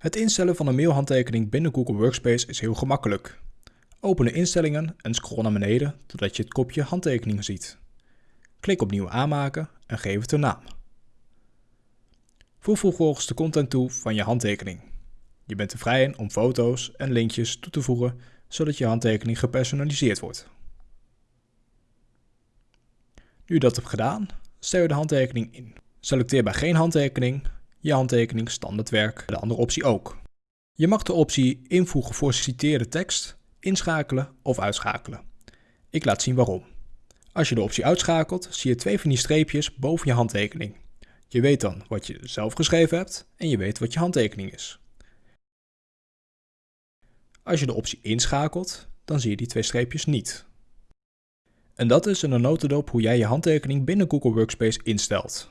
Het instellen van een mailhandtekening binnen Google Workspace is heel gemakkelijk. Open de instellingen en scroll naar beneden totdat je het kopje handtekeningen ziet. Klik op nieuw aanmaken en geef het een naam. Voeg vervolgens de content toe van je handtekening. Je bent er vrij in om foto's en linkjes toe te voegen zodat je handtekening gepersonaliseerd wordt. Nu je dat hebt gedaan, stel je de handtekening in. Selecteer bij geen handtekening je handtekening standaardwerk, de andere optie ook. Je mag de optie invoegen voor citeerde tekst, inschakelen of uitschakelen. Ik laat zien waarom. Als je de optie uitschakelt, zie je twee van die streepjes boven je handtekening. Je weet dan wat je zelf geschreven hebt en je weet wat je handtekening is. Als je de optie inschakelt, dan zie je die twee streepjes niet. En dat is een notendop hoe jij je handtekening binnen Google Workspace instelt.